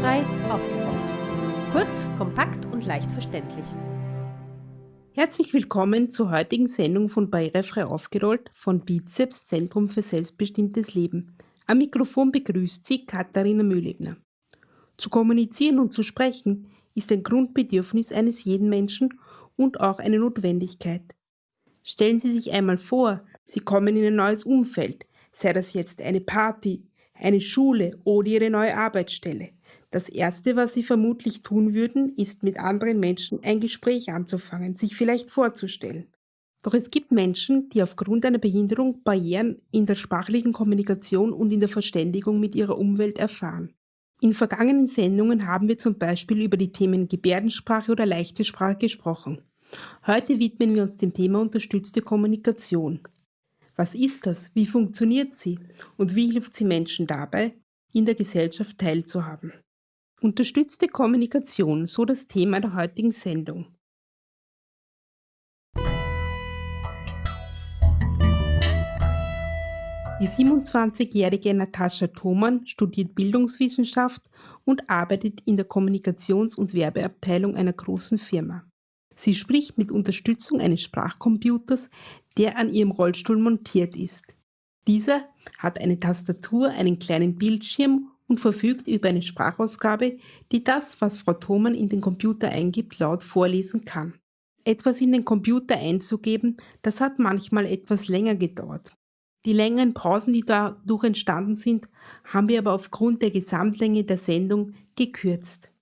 Barrierefrei aufgeräumt. Kurz, kompakt und leicht verständlich. Herzlich willkommen zur heutigen Sendung von Barrierefrei aufgerollt von Bizeps Zentrum für selbstbestimmtes Leben. Am Mikrofon begrüßt Sie Katharina Mühlebner. Zu kommunizieren und zu sprechen ist ein Grundbedürfnis eines jeden Menschen und auch eine Notwendigkeit. Stellen Sie sich einmal vor, Sie kommen in ein neues Umfeld, sei das jetzt eine Party, eine Schule oder Ihre neue Arbeitsstelle. Das Erste, was Sie vermutlich tun würden, ist mit anderen Menschen ein Gespräch anzufangen, sich vielleicht vorzustellen. Doch es gibt Menschen, die aufgrund einer Behinderung Barrieren in der sprachlichen Kommunikation und in der Verständigung mit ihrer Umwelt erfahren. In vergangenen Sendungen haben wir zum Beispiel über die Themen Gebärdensprache oder leichte Sprache gesprochen. Heute widmen wir uns dem Thema unterstützte Kommunikation. Was ist das? Wie funktioniert sie? Und wie hilft sie Menschen dabei, in der Gesellschaft teilzuhaben? Unterstützte Kommunikation, so das Thema der heutigen Sendung. Die 27-jährige Natascha Thoman studiert Bildungswissenschaft und arbeitet in der Kommunikations- und Werbeabteilung einer großen Firma. Sie spricht mit Unterstützung eines Sprachcomputers, der an ihrem Rollstuhl montiert ist. Dieser hat eine Tastatur, einen kleinen Bildschirm und verfügt über eine Sprachausgabe, die das, was Frau Thoman in den Computer eingibt, laut vorlesen kann. Etwas in den Computer einzugeben, das hat manchmal etwas länger gedauert. Die längeren Pausen, die dadurch entstanden sind, haben wir aber aufgrund der Gesamtlänge der Sendung gekürzt.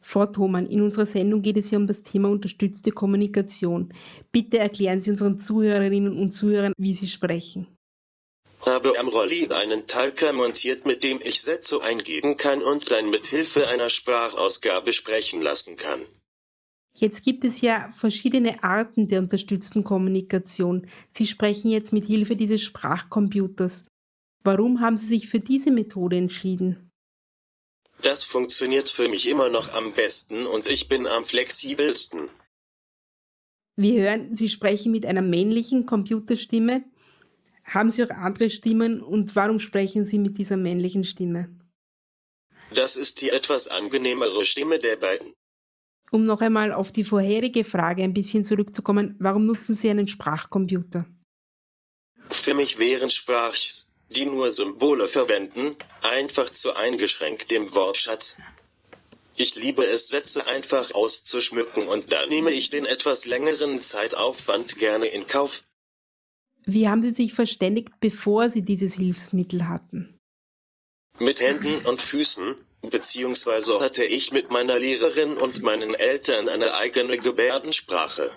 Frau Thoman, in unserer Sendung geht es ja um das Thema unterstützte Kommunikation. Bitte erklären Sie unseren Zuhörerinnen und Zuhörern, wie Sie sprechen. Habe am Rolli einen Talker montiert, mit dem ich Sätze eingeben kann und dann mit Hilfe einer Sprachausgabe sprechen lassen kann. Jetzt gibt es ja verschiedene Arten der unterstützten Kommunikation. Sie sprechen jetzt mit Hilfe dieses Sprachcomputers. Warum haben Sie sich für diese Methode entschieden? Das funktioniert für mich immer noch am besten und ich bin am flexibelsten. Wir hören, Sie sprechen mit einer männlichen Computerstimme. Haben Sie auch andere Stimmen und warum sprechen Sie mit dieser männlichen Stimme? Das ist die etwas angenehmere Stimme der beiden. Um noch einmal auf die vorherige Frage ein bisschen zurückzukommen, warum nutzen Sie einen Sprachcomputer? Für mich wären Sprachs die nur Symbole verwenden, einfach zu eingeschränkt im Wortschatz. Ich liebe es, Sätze einfach auszuschmücken und da nehme ich den etwas längeren Zeitaufwand gerne in Kauf. Wie haben Sie sich verständigt, bevor Sie dieses Hilfsmittel hatten? Mit Händen und Füßen, beziehungsweise hatte ich mit meiner Lehrerin und meinen Eltern eine eigene Gebärdensprache.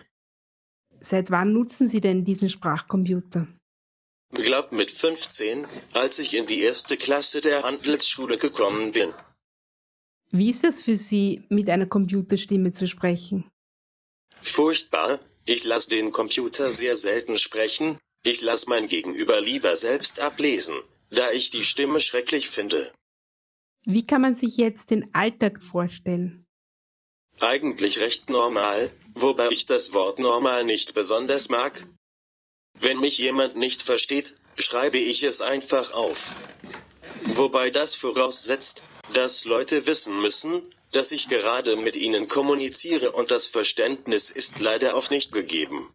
Seit wann nutzen Sie denn diesen Sprachcomputer? Glaub mit 15, als ich in die erste Klasse der Handelsschule gekommen bin. Wie ist es für Sie, mit einer Computerstimme zu sprechen? Furchtbar, ich lasse den Computer sehr selten sprechen, ich lasse mein Gegenüber lieber selbst ablesen, da ich die Stimme schrecklich finde. Wie kann man sich jetzt den Alltag vorstellen? Eigentlich recht normal, wobei ich das Wort normal nicht besonders mag, wenn mich jemand nicht versteht, schreibe ich es einfach auf. Wobei das voraussetzt, dass Leute wissen müssen, dass ich gerade mit ihnen kommuniziere und das Verständnis ist leider oft nicht gegeben.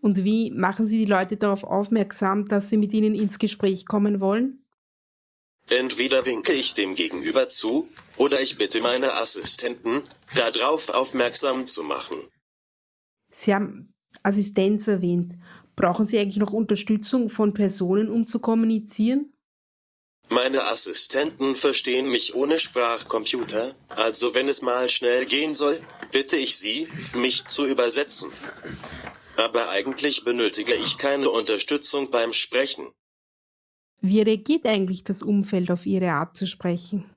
Und wie machen Sie die Leute darauf aufmerksam, dass Sie mit ihnen ins Gespräch kommen wollen? Entweder winke ich dem Gegenüber zu, oder ich bitte meine Assistenten, darauf aufmerksam zu machen. Sie haben Assistenz erwähnt. Brauchen Sie eigentlich noch Unterstützung von Personen, um zu kommunizieren? Meine Assistenten verstehen mich ohne Sprachcomputer, also wenn es mal schnell gehen soll, bitte ich sie, mich zu übersetzen. Aber eigentlich benötige ich keine Unterstützung beim Sprechen. Wie reagiert eigentlich das Umfeld auf Ihre Art zu sprechen?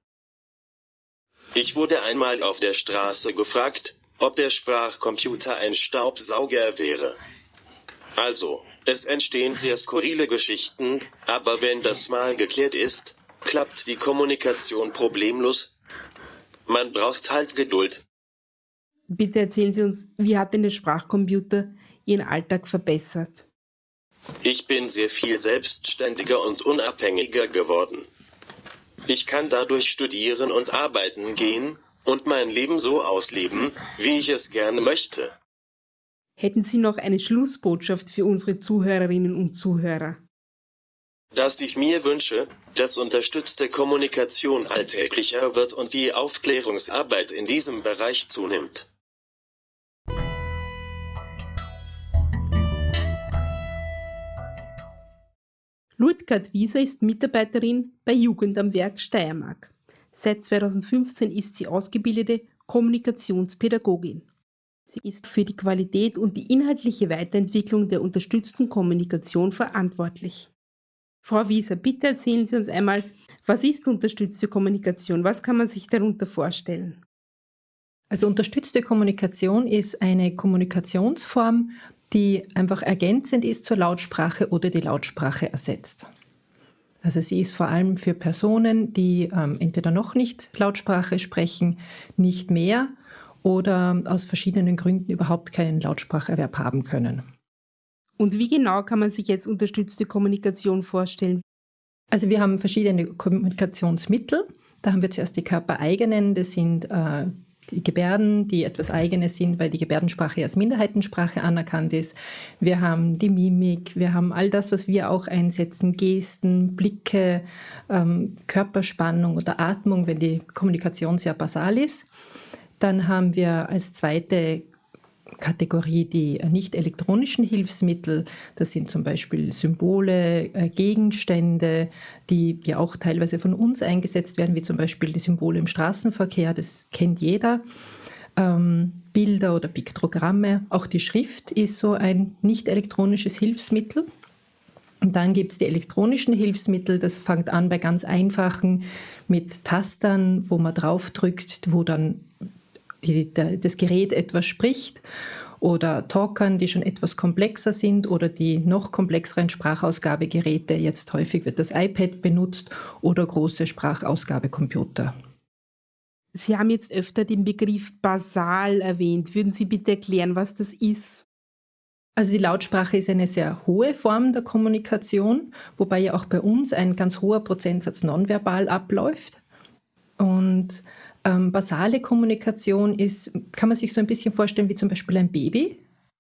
Ich wurde einmal auf der Straße gefragt, ob der Sprachcomputer ein Staubsauger wäre. Also, es entstehen sehr skurrile Geschichten, aber wenn das mal geklärt ist, klappt die Kommunikation problemlos. Man braucht halt Geduld. Bitte erzählen Sie uns, wie hat denn der Sprachcomputer Ihren Alltag verbessert? Ich bin sehr viel selbstständiger und unabhängiger geworden. Ich kann dadurch studieren und arbeiten gehen und mein Leben so ausleben, wie ich es gerne möchte. Hätten Sie noch eine Schlussbotschaft für unsere Zuhörerinnen und Zuhörer? Dass ich mir wünsche, dass unterstützte Kommunikation alltäglicher wird und die Aufklärungsarbeit in diesem Bereich zunimmt. Ludgard Wieser ist Mitarbeiterin bei Jugend am Werk Steiermark. Seit 2015 ist sie ausgebildete Kommunikationspädagogin. Sie ist für die Qualität und die inhaltliche Weiterentwicklung der unterstützten Kommunikation verantwortlich. Frau Wieser, bitte erzählen Sie uns einmal, was ist unterstützte Kommunikation? Was kann man sich darunter vorstellen? Also unterstützte Kommunikation ist eine Kommunikationsform, die einfach ergänzend ist zur Lautsprache oder die Lautsprache ersetzt. Also sie ist vor allem für Personen, die ähm, entweder noch nicht Lautsprache sprechen, nicht mehr oder aus verschiedenen Gründen überhaupt keinen Lautspracherwerb haben können. Und wie genau kann man sich jetzt unterstützte Kommunikation vorstellen? Also wir haben verschiedene Kommunikationsmittel. Da haben wir zuerst die körpereigenen, das sind äh, die Gebärden, die etwas Eigenes sind, weil die Gebärdensprache als Minderheitensprache anerkannt ist. Wir haben die Mimik, wir haben all das, was wir auch einsetzen, Gesten, Blicke, ähm, Körperspannung oder Atmung, wenn die Kommunikation sehr basal ist. Dann haben wir als zweite Kategorie die nicht elektronischen Hilfsmittel. Das sind zum Beispiel Symbole, äh, Gegenstände, die ja auch teilweise von uns eingesetzt werden, wie zum Beispiel die Symbole im Straßenverkehr. Das kennt jeder. Ähm, Bilder oder Piktogramme. Auch die Schrift ist so ein nicht elektronisches Hilfsmittel. Und dann gibt es die elektronischen Hilfsmittel. Das fängt an bei ganz einfachen mit Tastern, wo man draufdrückt, wo dann die, der, das Gerät etwas spricht oder Talkern, die schon etwas komplexer sind oder die noch komplexeren Sprachausgabegeräte. Jetzt häufig wird das iPad benutzt oder große Sprachausgabecomputer. Sie haben jetzt öfter den Begriff basal erwähnt. Würden Sie bitte erklären, was das ist? Also die Lautsprache ist eine sehr hohe Form der Kommunikation, wobei ja auch bei uns ein ganz hoher Prozentsatz nonverbal abläuft. Und ähm, basale Kommunikation ist, kann man sich so ein bisschen vorstellen wie zum Beispiel ein Baby.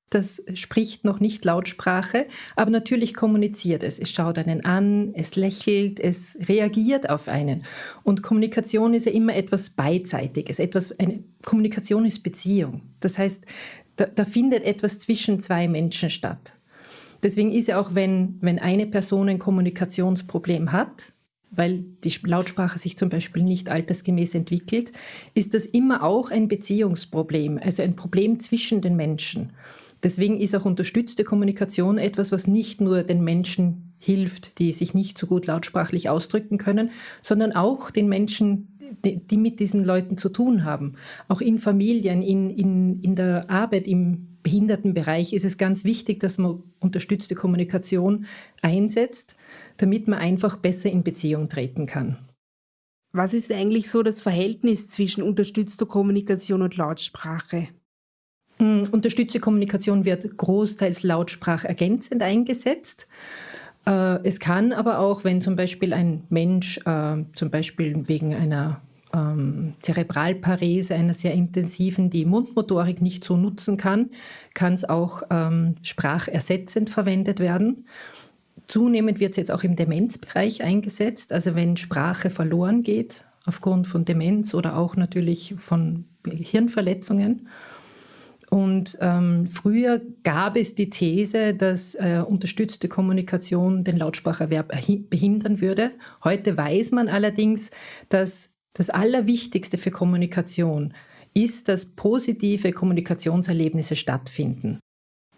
Das spricht noch nicht Lautsprache, aber natürlich kommuniziert es. Es schaut einen an, es lächelt, es reagiert auf einen. Und Kommunikation ist ja immer etwas Beidseitiges. Etwas, eine Kommunikation ist Beziehung. Das heißt, da, da findet etwas zwischen zwei Menschen statt. Deswegen ist ja auch, wenn, wenn eine Person ein Kommunikationsproblem hat, weil die Lautsprache sich zum Beispiel nicht altersgemäß entwickelt, ist das immer auch ein Beziehungsproblem, also ein Problem zwischen den Menschen. Deswegen ist auch unterstützte Kommunikation etwas, was nicht nur den Menschen hilft, die sich nicht so gut lautsprachlich ausdrücken können, sondern auch den Menschen, die mit diesen Leuten zu tun haben. Auch in Familien, in, in, in der Arbeit, im Behindertenbereich ist es ganz wichtig, dass man unterstützte Kommunikation einsetzt, damit man einfach besser in Beziehung treten kann. Was ist eigentlich so das Verhältnis zwischen unterstützter Kommunikation und Lautsprache? Mm, unterstützte Kommunikation wird großteils lautsprachergänzend eingesetzt. Äh, es kann aber auch, wenn zum Beispiel ein Mensch äh, zum Beispiel wegen einer ähm, Zerebralparese, einer sehr intensiven, die Mundmotorik nicht so nutzen kann, kann es auch ähm, sprachersetzend verwendet werden. Zunehmend wird es jetzt auch im Demenzbereich eingesetzt, also wenn Sprache verloren geht aufgrund von Demenz oder auch natürlich von Hirnverletzungen. Und ähm, früher gab es die These, dass äh, unterstützte Kommunikation den Lautspracherwerb behindern würde. Heute weiß man allerdings, dass das Allerwichtigste für Kommunikation ist, dass positive Kommunikationserlebnisse stattfinden.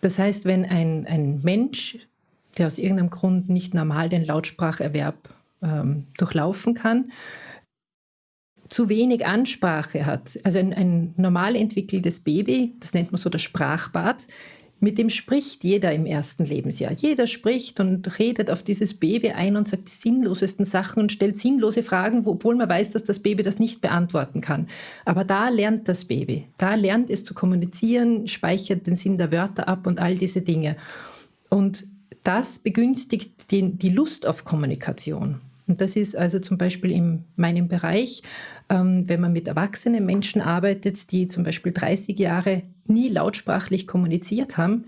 Das heißt, wenn ein, ein Mensch der aus irgendeinem Grund nicht normal den Lautspracherwerb ähm, durchlaufen kann, zu wenig Ansprache hat. Also ein, ein normal entwickeltes Baby, das nennt man so das Sprachbad, mit dem spricht jeder im ersten Lebensjahr. Jeder spricht und redet auf dieses Baby ein und sagt die sinnlosesten Sachen und stellt sinnlose Fragen, obwohl man weiß, dass das Baby das nicht beantworten kann. Aber da lernt das Baby. Da lernt es zu kommunizieren, speichert den Sinn der Wörter ab und all diese Dinge. Und das begünstigt den, die Lust auf Kommunikation. Und das ist also zum Beispiel in meinem Bereich, ähm, wenn man mit erwachsenen Menschen arbeitet, die zum Beispiel 30 Jahre nie lautsprachlich kommuniziert haben,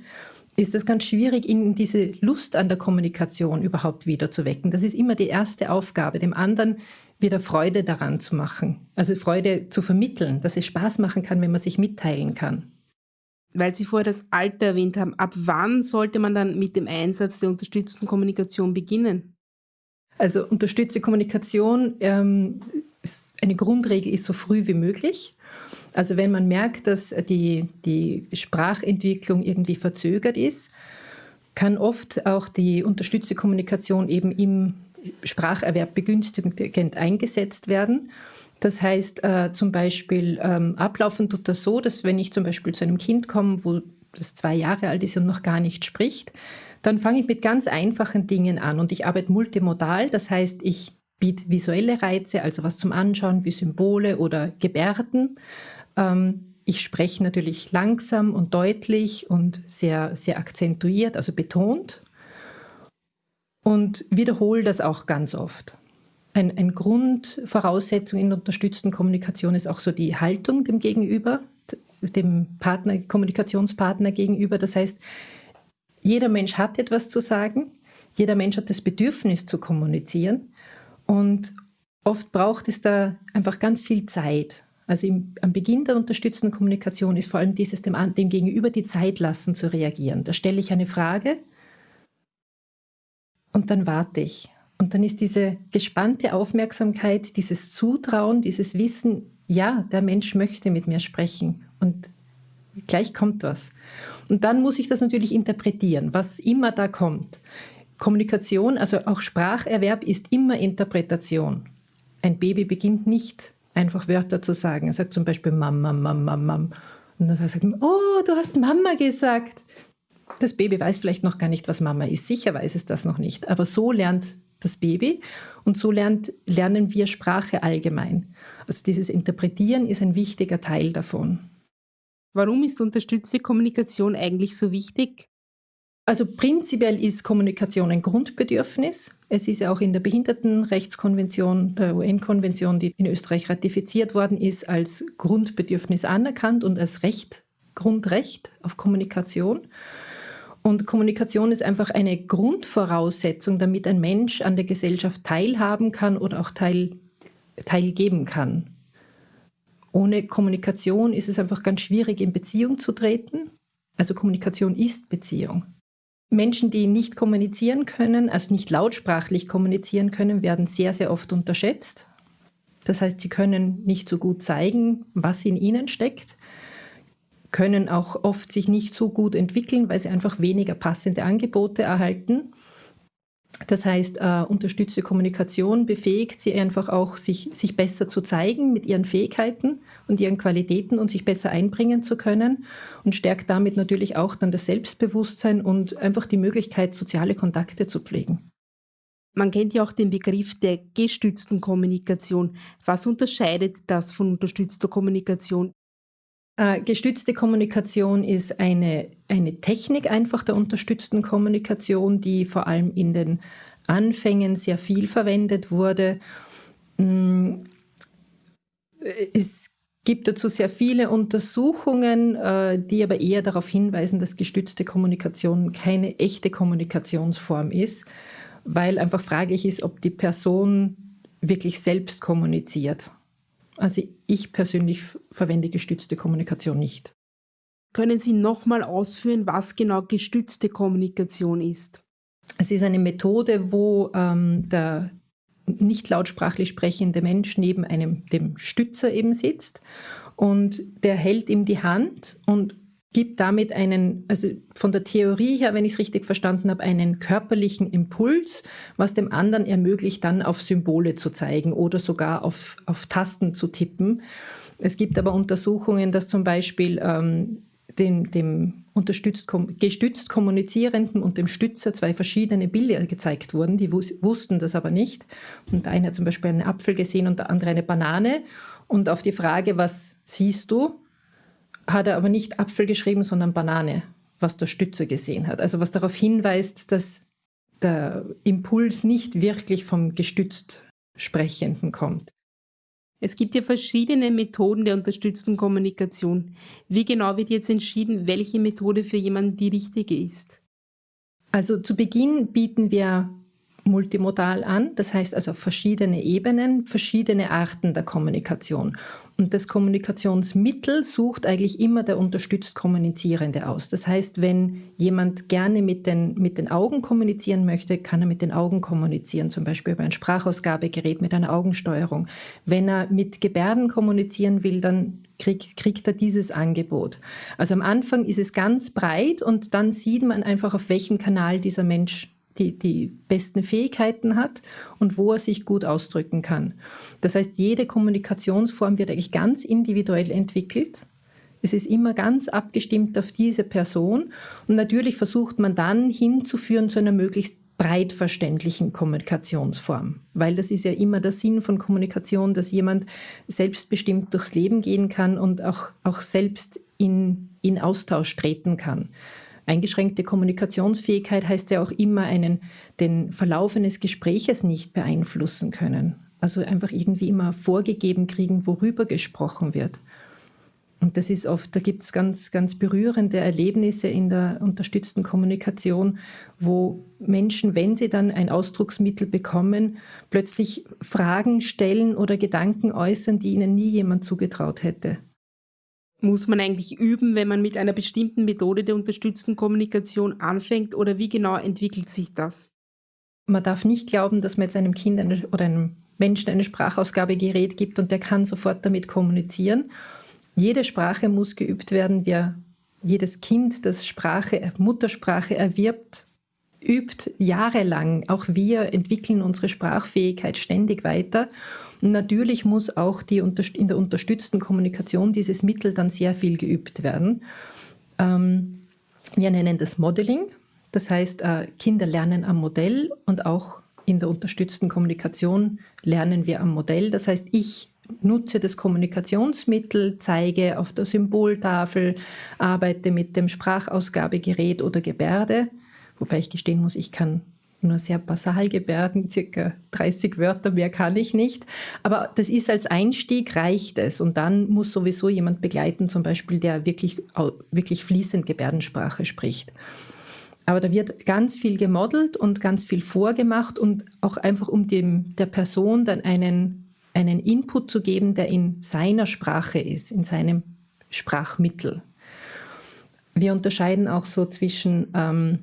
ist es ganz schwierig, ihnen diese Lust an der Kommunikation überhaupt wieder zu wecken. Das ist immer die erste Aufgabe, dem anderen wieder Freude daran zu machen. Also Freude zu vermitteln, dass es Spaß machen kann, wenn man sich mitteilen kann. Weil Sie vorher das Alter erwähnt haben, ab wann sollte man dann mit dem Einsatz der unterstützten Kommunikation beginnen? Also unterstützte Kommunikation, ähm, ist, eine Grundregel ist so früh wie möglich. Also wenn man merkt, dass die, die Sprachentwicklung irgendwie verzögert ist, kann oft auch die unterstützte Kommunikation eben im Spracherwerb begünstigend eingesetzt werden. Das heißt äh, zum Beispiel, ähm, ablaufen tut das so, dass wenn ich zum Beispiel zu einem Kind komme, wo das zwei Jahre alt ist und noch gar nicht spricht, dann fange ich mit ganz einfachen Dingen an und ich arbeite multimodal. Das heißt, ich biete visuelle Reize, also was zum Anschauen wie Symbole oder Gebärden. Ähm, ich spreche natürlich langsam und deutlich und sehr, sehr akzentuiert, also betont. Und wiederhole das auch ganz oft. Ein, ein Grundvoraussetzung in unterstützten Kommunikation ist auch so die Haltung dem Gegenüber, dem Partner, Kommunikationspartner gegenüber. Das heißt, jeder Mensch hat etwas zu sagen, jeder Mensch hat das Bedürfnis zu kommunizieren und oft braucht es da einfach ganz viel Zeit. Also im, am Beginn der unterstützenden Kommunikation ist vor allem dieses dem, dem Gegenüber die Zeit lassen zu reagieren. Da stelle ich eine Frage und dann warte ich. Und dann ist diese gespannte Aufmerksamkeit, dieses Zutrauen, dieses Wissen, ja, der Mensch möchte mit mir sprechen und gleich kommt was. Und dann muss ich das natürlich interpretieren, was immer da kommt. Kommunikation, also auch Spracherwerb ist immer Interpretation. Ein Baby beginnt nicht einfach Wörter zu sagen. Er sagt zum Beispiel Mama, Mama, Mama. Und dann sagt man, oh, du hast Mama gesagt. Das Baby weiß vielleicht noch gar nicht, was Mama ist. Sicher weiß es das noch nicht. Aber so lernt das Baby und so lernt, lernen wir Sprache allgemein. Also dieses Interpretieren ist ein wichtiger Teil davon. Warum ist unterstützte Kommunikation eigentlich so wichtig? Also prinzipiell ist Kommunikation ein Grundbedürfnis. Es ist ja auch in der Behindertenrechtskonvention, der UN-Konvention, die in Österreich ratifiziert worden ist, als Grundbedürfnis anerkannt und als Recht, Grundrecht auf Kommunikation. Und Kommunikation ist einfach eine Grundvoraussetzung, damit ein Mensch an der Gesellschaft teilhaben kann oder auch teil, teilgeben kann. Ohne Kommunikation ist es einfach ganz schwierig, in Beziehung zu treten. Also Kommunikation ist Beziehung. Menschen, die nicht kommunizieren können, also nicht lautsprachlich kommunizieren können, werden sehr, sehr oft unterschätzt. Das heißt, sie können nicht so gut zeigen, was in ihnen steckt können auch oft sich nicht so gut entwickeln, weil sie einfach weniger passende Angebote erhalten. Das heißt, äh, unterstützte Kommunikation befähigt sie einfach auch, sich, sich besser zu zeigen mit ihren Fähigkeiten und ihren Qualitäten und sich besser einbringen zu können und stärkt damit natürlich auch dann das Selbstbewusstsein und einfach die Möglichkeit, soziale Kontakte zu pflegen. Man kennt ja auch den Begriff der gestützten Kommunikation. Was unterscheidet das von unterstützter Kommunikation? Äh, gestützte Kommunikation ist eine, eine Technik einfach der unterstützten Kommunikation, die vor allem in den Anfängen sehr viel verwendet wurde. Mm, es gibt dazu sehr viele Untersuchungen, äh, die aber eher darauf hinweisen, dass gestützte Kommunikation keine echte Kommunikationsform ist, weil einfach fraglich ist, ob die Person wirklich selbst kommuniziert. Also ich persönlich verwende gestützte Kommunikation nicht. Können Sie nochmal ausführen, was genau gestützte Kommunikation ist? Es ist eine Methode, wo ähm, der nicht lautsprachlich sprechende Mensch neben einem, dem Stützer eben sitzt und der hält ihm die Hand und gibt damit einen, also von der Theorie her, wenn ich es richtig verstanden habe, einen körperlichen Impuls, was dem anderen ermöglicht, dann auf Symbole zu zeigen oder sogar auf, auf Tasten zu tippen. Es gibt aber Untersuchungen, dass zum Beispiel ähm, dem, dem unterstützt, gestützt Kommunizierenden und dem Stützer zwei verschiedene Bilder gezeigt wurden. Die wussten das aber nicht. Und der eine hat zum Beispiel einen Apfel gesehen und der andere eine Banane. Und auf die Frage, was siehst du, hat er aber nicht Apfel geschrieben, sondern Banane, was der Stützer gesehen hat. Also was darauf hinweist, dass der Impuls nicht wirklich vom gestützt Sprechenden kommt. Es gibt ja verschiedene Methoden der unterstützten Kommunikation. Wie genau wird jetzt entschieden, welche Methode für jemanden die richtige ist? Also zu Beginn bieten wir multimodal an, das heißt also verschiedene Ebenen, verschiedene Arten der Kommunikation. Und das Kommunikationsmittel sucht eigentlich immer der unterstützt Kommunizierende aus. Das heißt, wenn jemand gerne mit den, mit den Augen kommunizieren möchte, kann er mit den Augen kommunizieren, zum Beispiel über ein Sprachausgabegerät mit einer Augensteuerung. Wenn er mit Gebärden kommunizieren will, dann krieg, kriegt er dieses Angebot. Also am Anfang ist es ganz breit und dann sieht man einfach, auf welchem Kanal dieser Mensch die, die besten Fähigkeiten hat und wo er sich gut ausdrücken kann. Das heißt, jede Kommunikationsform wird eigentlich ganz individuell entwickelt. Es ist immer ganz abgestimmt auf diese Person und natürlich versucht man dann hinzuführen zu einer möglichst breit verständlichen Kommunikationsform, weil das ist ja immer der Sinn von Kommunikation, dass jemand selbstbestimmt durchs Leben gehen kann und auch, auch selbst in, in Austausch treten kann. Eingeschränkte Kommunikationsfähigkeit heißt ja auch immer einen, den Verlauf eines Gespräches nicht beeinflussen können. Also einfach irgendwie immer vorgegeben kriegen, worüber gesprochen wird. Und das ist oft, da gibt es ganz, ganz berührende Erlebnisse in der unterstützten Kommunikation, wo Menschen, wenn sie dann ein Ausdrucksmittel bekommen, plötzlich Fragen stellen oder Gedanken äußern, die ihnen nie jemand zugetraut hätte muss man eigentlich üben, wenn man mit einer bestimmten Methode der unterstützten Kommunikation anfängt oder wie genau entwickelt sich das? Man darf nicht glauben, dass man jetzt einem Kind oder einem Menschen eine Sprachausgabegerät gibt und der kann sofort damit kommunizieren. Jede Sprache muss geübt werden. Wir, jedes Kind, das Sprache, Muttersprache erwirbt, übt jahrelang. Auch wir entwickeln unsere Sprachfähigkeit ständig weiter. Natürlich muss auch die, in der unterstützten Kommunikation dieses Mittel dann sehr viel geübt werden. Ähm, wir nennen das Modeling. Das heißt, äh, Kinder lernen am Modell und auch in der unterstützten Kommunikation lernen wir am Modell. Das heißt, ich nutze das Kommunikationsmittel, zeige auf der Symboltafel, arbeite mit dem Sprachausgabegerät oder Gebärde, wobei ich gestehen muss, ich kann nur sehr basal Gebärden, circa 30 Wörter, mehr kann ich nicht. Aber das ist als Einstieg, reicht es. Und dann muss sowieso jemand begleiten, zum Beispiel, der wirklich, wirklich fließend Gebärdensprache spricht. Aber da wird ganz viel gemodelt und ganz viel vorgemacht und auch einfach um dem, der Person dann einen, einen Input zu geben, der in seiner Sprache ist, in seinem Sprachmittel. Wir unterscheiden auch so zwischen ähm,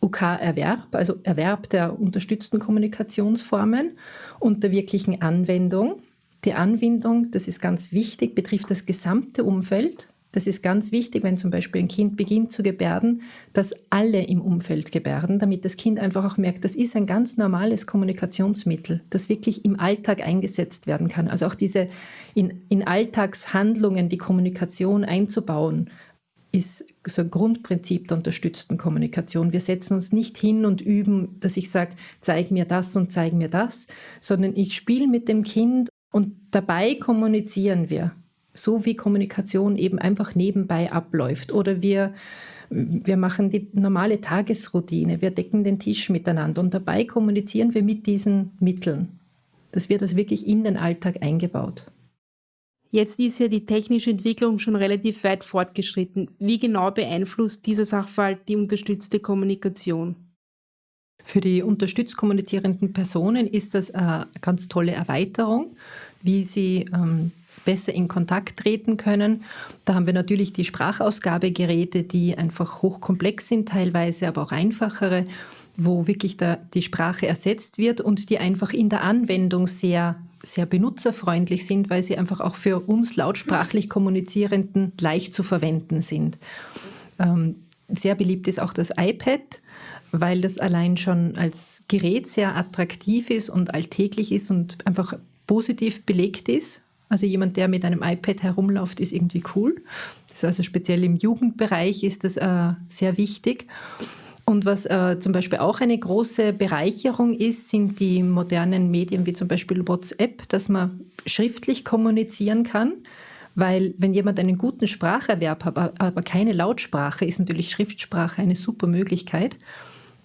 UK-Erwerb, also Erwerb der unterstützten Kommunikationsformen und der wirklichen Anwendung. Die Anwendung, das ist ganz wichtig, betrifft das gesamte Umfeld. Das ist ganz wichtig, wenn zum Beispiel ein Kind beginnt zu gebärden, dass alle im Umfeld gebärden, damit das Kind einfach auch merkt, das ist ein ganz normales Kommunikationsmittel, das wirklich im Alltag eingesetzt werden kann. Also auch diese in, in Alltagshandlungen die Kommunikation einzubauen, ist so ein Grundprinzip der unterstützten Kommunikation. Wir setzen uns nicht hin und üben, dass ich sage, zeig mir das und zeig mir das, sondern ich spiele mit dem Kind und dabei kommunizieren wir, so wie Kommunikation eben einfach nebenbei abläuft. Oder wir, wir machen die normale Tagesroutine, wir decken den Tisch miteinander und dabei kommunizieren wir mit diesen Mitteln. Das wird also wirklich in den Alltag eingebaut. Jetzt ist ja die technische Entwicklung schon relativ weit fortgeschritten. Wie genau beeinflusst dieser Sachverhalt die unterstützte Kommunikation? Für die unterstützt kommunizierenden Personen ist das eine ganz tolle Erweiterung, wie sie ähm, besser in Kontakt treten können. Da haben wir natürlich die Sprachausgabegeräte, die einfach hochkomplex sind teilweise, aber auch einfachere, wo wirklich da die Sprache ersetzt wird und die einfach in der Anwendung sehr sehr benutzerfreundlich sind, weil sie einfach auch für uns lautsprachlich Kommunizierenden leicht zu verwenden sind. Ähm, sehr beliebt ist auch das iPad, weil das allein schon als Gerät sehr attraktiv ist und alltäglich ist und einfach positiv belegt ist. Also jemand, der mit einem iPad herumläuft, ist irgendwie cool. Das ist also speziell im Jugendbereich ist das äh, sehr wichtig. Und was äh, zum Beispiel auch eine große Bereicherung ist, sind die modernen Medien wie zum Beispiel WhatsApp, dass man schriftlich kommunizieren kann. Weil wenn jemand einen guten Spracherwerb hat, aber keine Lautsprache, ist natürlich Schriftsprache eine super Möglichkeit.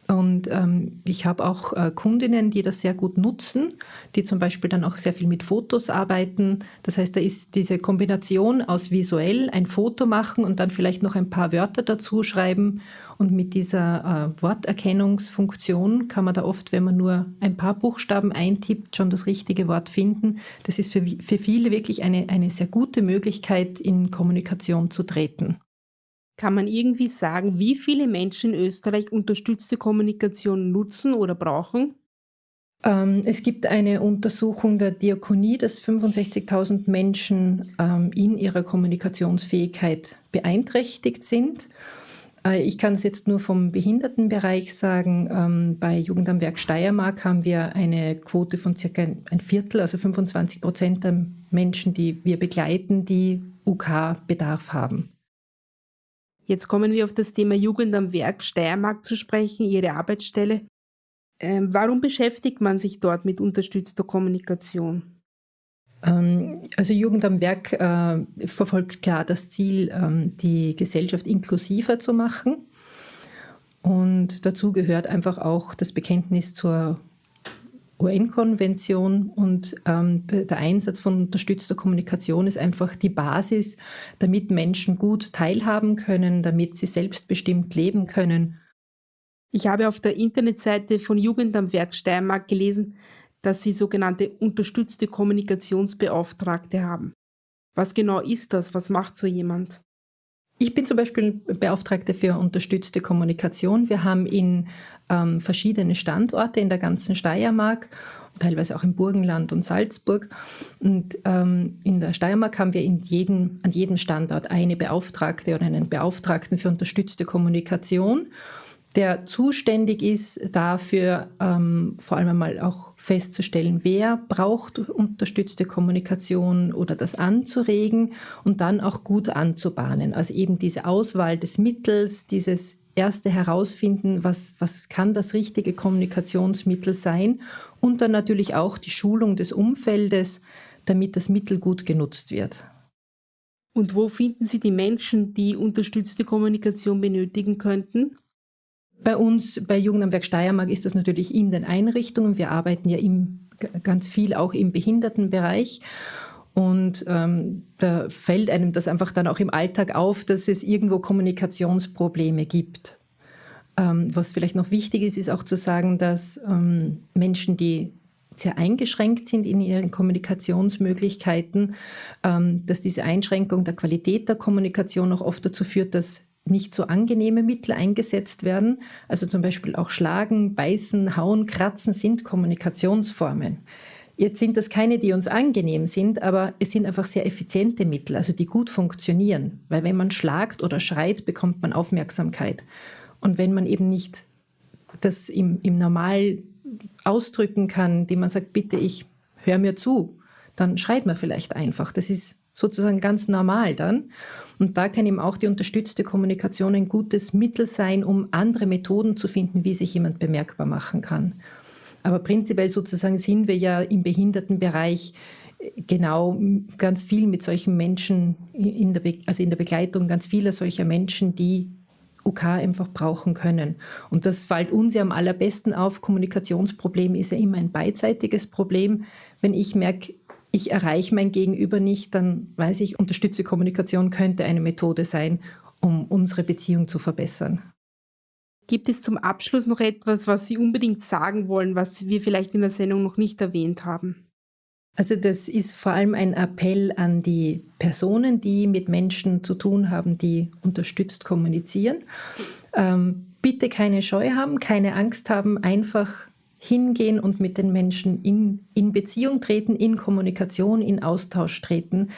Und ähm, ich habe auch äh, Kundinnen, die das sehr gut nutzen, die zum Beispiel dann auch sehr viel mit Fotos arbeiten. Das heißt, da ist diese Kombination aus visuell ein Foto machen und dann vielleicht noch ein paar Wörter dazu schreiben. Und mit dieser äh, Worterkennungsfunktion kann man da oft, wenn man nur ein paar Buchstaben eintippt, schon das richtige Wort finden. Das ist für, für viele wirklich eine, eine sehr gute Möglichkeit, in Kommunikation zu treten. Kann man irgendwie sagen, wie viele Menschen in Österreich unterstützte Kommunikation nutzen oder brauchen? Ähm, es gibt eine Untersuchung der Diakonie, dass 65.000 Menschen ähm, in ihrer Kommunikationsfähigkeit beeinträchtigt sind. Äh, ich kann es jetzt nur vom Behindertenbereich sagen. Ähm, bei Jugend am Werk Steiermark haben wir eine Quote von circa ein Viertel, also 25 Prozent der Menschen, die wir begleiten, die UK-Bedarf haben. Jetzt kommen wir auf das Thema Jugend am Werk Steiermark zu sprechen, Ihre Arbeitsstelle. Ähm, warum beschäftigt man sich dort mit unterstützter Kommunikation? Ähm, also Jugend am Werk äh, verfolgt klar das Ziel, ähm, die Gesellschaft inklusiver zu machen. Und dazu gehört einfach auch das Bekenntnis zur UN-Konvention und ähm, der Einsatz von unterstützter Kommunikation ist einfach die Basis, damit Menschen gut teilhaben können, damit sie selbstbestimmt leben können. Ich habe auf der Internetseite von Jugend am Werk Steiermark gelesen, dass Sie sogenannte unterstützte Kommunikationsbeauftragte haben. Was genau ist das? Was macht so jemand? Ich bin zum Beispiel Beauftragte für unterstützte Kommunikation. Wir haben in ähm, verschiedene Standorte in der ganzen Steiermark, teilweise auch im Burgenland und Salzburg. Und ähm, in der Steiermark haben wir in jedem, an jedem Standort eine Beauftragte oder einen Beauftragten für unterstützte Kommunikation, der zuständig ist dafür, ähm, vor allem einmal auch festzustellen, wer braucht unterstützte Kommunikation oder das anzuregen und dann auch gut anzubahnen. Also eben diese Auswahl des Mittels, dieses erste Herausfinden, was, was kann das richtige Kommunikationsmittel sein und dann natürlich auch die Schulung des Umfeldes, damit das Mittel gut genutzt wird. Und wo finden Sie die Menschen, die unterstützte Kommunikation benötigen könnten? Bei uns, bei Jugend am Werk Steiermark, ist das natürlich in den Einrichtungen. Wir arbeiten ja im, ganz viel auch im Behindertenbereich. Und ähm, da fällt einem das einfach dann auch im Alltag auf, dass es irgendwo Kommunikationsprobleme gibt. Ähm, was vielleicht noch wichtig ist, ist auch zu sagen, dass ähm, Menschen, die sehr eingeschränkt sind in ihren Kommunikationsmöglichkeiten, ähm, dass diese Einschränkung der Qualität der Kommunikation auch oft dazu führt, dass nicht so angenehme Mittel eingesetzt werden. Also zum Beispiel auch Schlagen, Beißen, Hauen, Kratzen sind Kommunikationsformen. Jetzt sind das keine, die uns angenehm sind, aber es sind einfach sehr effiziente Mittel, also die gut funktionieren. Weil wenn man schlagt oder schreit, bekommt man Aufmerksamkeit. Und wenn man eben nicht das im, im Normal ausdrücken kann, die man sagt, bitte, ich höre mir zu, dann schreit man vielleicht einfach. Das ist sozusagen ganz normal dann. Und da kann eben auch die unterstützte Kommunikation ein gutes Mittel sein, um andere Methoden zu finden, wie sich jemand bemerkbar machen kann. Aber prinzipiell sozusagen sind wir ja im Behindertenbereich genau ganz viel mit solchen Menschen, in der also in der Begleitung ganz vieler solcher Menschen, die UK einfach brauchen können. Und das fällt uns ja am allerbesten auf. Kommunikationsproblem ist ja immer ein beidseitiges Problem. Wenn ich merke, ich erreiche mein Gegenüber nicht, dann weiß ich, unterstütze Kommunikation könnte eine Methode sein, um unsere Beziehung zu verbessern. Gibt es zum Abschluss noch etwas, was Sie unbedingt sagen wollen, was wir vielleicht in der Sendung noch nicht erwähnt haben? Also das ist vor allem ein Appell an die Personen, die mit Menschen zu tun haben, die unterstützt kommunizieren. Ähm, bitte keine Scheu haben, keine Angst haben, einfach hingehen und mit den Menschen in, in Beziehung treten, in Kommunikation, in Austausch treten.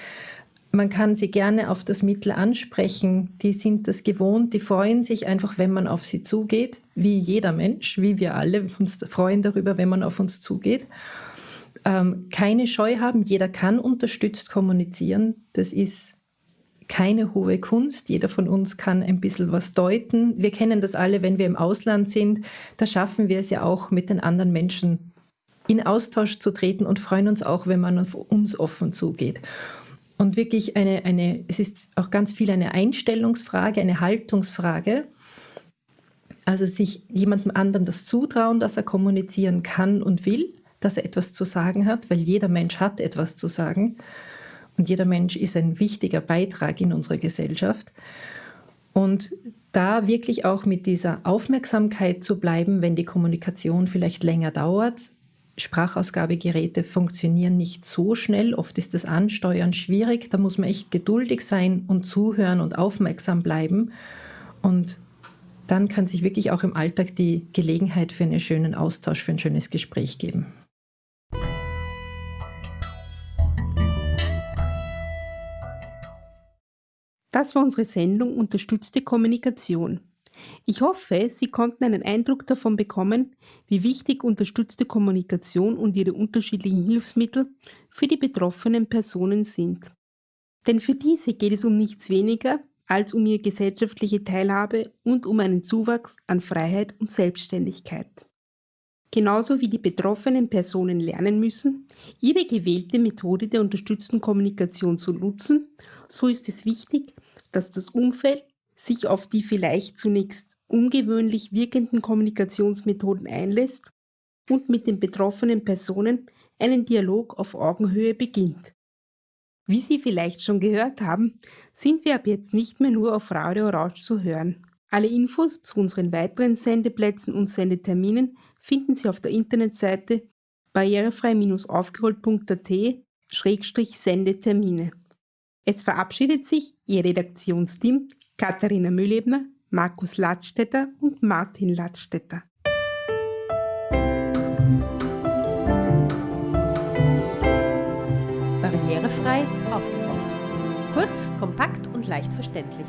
Man kann sie gerne auf das Mittel ansprechen. Die sind das gewohnt. Die freuen sich einfach, wenn man auf sie zugeht, wie jeder Mensch, wie wir alle uns freuen darüber, wenn man auf uns zugeht. Ähm, keine Scheu haben. Jeder kann unterstützt kommunizieren. Das ist keine hohe Kunst. Jeder von uns kann ein bisschen was deuten. Wir kennen das alle, wenn wir im Ausland sind. Da schaffen wir es ja auch, mit den anderen Menschen in Austausch zu treten und freuen uns auch, wenn man auf uns offen zugeht. Und wirklich eine, eine, es ist auch ganz viel eine Einstellungsfrage, eine Haltungsfrage. Also sich jemandem anderen das zutrauen, dass er kommunizieren kann und will, dass er etwas zu sagen hat, weil jeder Mensch hat etwas zu sagen und jeder Mensch ist ein wichtiger Beitrag in unserer Gesellschaft. Und da wirklich auch mit dieser Aufmerksamkeit zu bleiben, wenn die Kommunikation vielleicht länger dauert. Sprachausgabegeräte funktionieren nicht so schnell, oft ist das Ansteuern schwierig, da muss man echt geduldig sein und zuhören und aufmerksam bleiben. Und dann kann sich wirklich auch im Alltag die Gelegenheit für einen schönen Austausch, für ein schönes Gespräch geben. Das war unsere Sendung Unterstützte Kommunikation. Ich hoffe, Sie konnten einen Eindruck davon bekommen, wie wichtig unterstützte Kommunikation und ihre unterschiedlichen Hilfsmittel für die betroffenen Personen sind. Denn für diese geht es um nichts weniger als um ihre gesellschaftliche Teilhabe und um einen Zuwachs an Freiheit und Selbstständigkeit. Genauso wie die betroffenen Personen lernen müssen, ihre gewählte Methode der unterstützten Kommunikation zu nutzen, so ist es wichtig, dass das Umfeld sich auf die vielleicht zunächst ungewöhnlich wirkenden Kommunikationsmethoden einlässt und mit den betroffenen Personen einen Dialog auf Augenhöhe beginnt. Wie Sie vielleicht schon gehört haben, sind wir ab jetzt nicht mehr nur auf Radio Orange zu hören. Alle Infos zu unseren weiteren Sendeplätzen und Sendeterminen finden Sie auf der Internetseite barrierefrei-aufgerollt.at-sendetermine. Es verabschiedet sich Ihr Redaktionsteam Katharina Mühlebner, Markus Ladstätter und Martin Ladstätter. Barrierefrei aufgeräumt. Kurz, kompakt und leicht verständlich.